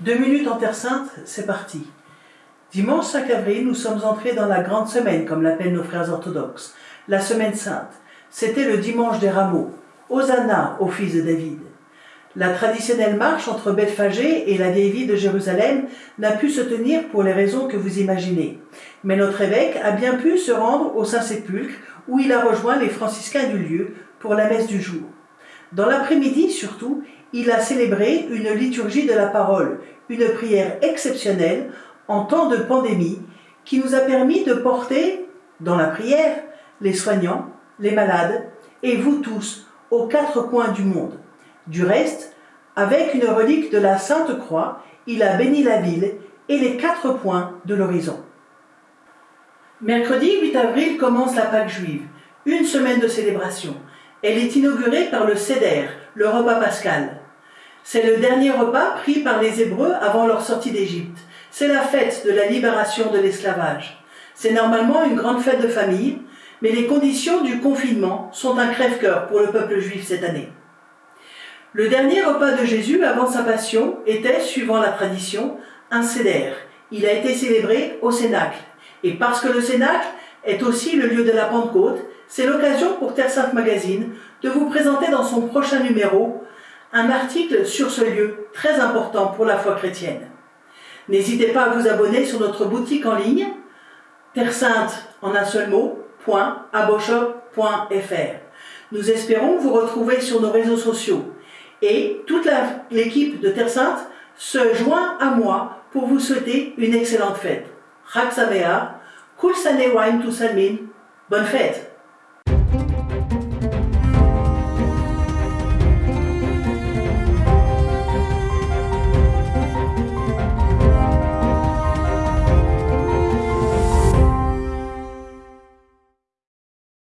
Deux minutes en Terre Sainte, c'est parti. Dimanche 5 avril, nous sommes entrés dans la grande semaine, comme l'appellent nos frères orthodoxes, la semaine sainte. C'était le dimanche des rameaux. Hosanna au fils de David. La traditionnelle marche entre Bethphagée et la vieille ville de Jérusalem n'a pu se tenir pour les raisons que vous imaginez. Mais notre évêque a bien pu se rendre au Saint-Sépulcre où il a rejoint les franciscains du lieu pour la messe du jour. Dans l'après-midi surtout, il a célébré une liturgie de la parole, une prière exceptionnelle en temps de pandémie qui nous a permis de porter dans la prière les soignants, les malades et vous tous aux quatre coins du monde. Du reste, avec une relique de la Sainte Croix, il a béni la ville et les quatre points de l'horizon. Mercredi 8 avril commence la Pâque juive, une semaine de célébration. Elle est inaugurée par le Seder, le repas pascal. C'est le dernier repas pris par les Hébreux avant leur sortie d'Égypte. C'est la fête de la libération de l'esclavage. C'est normalement une grande fête de famille, mais les conditions du confinement sont un crève-cœur pour le peuple juif cette année. Le dernier repas de Jésus avant sa passion était, suivant la tradition, un Seder. Il a été célébré au Cénacle. Et parce que le Cénacle est aussi le lieu de la Pentecôte, c'est l'occasion pour Terre Sainte Magazine de vous présenter dans son prochain numéro un article sur ce lieu très important pour la foi chrétienne. N'hésitez pas à vous abonner sur notre boutique en ligne, Terre Sainte en un seul mot, Nous espérons vous retrouver sur nos réseaux sociaux et toute l'équipe de Terre Sainte se joint à moi pour vous souhaiter une excellente fête. Chag Samea, Kul Sanewaim Salmin, bonne fête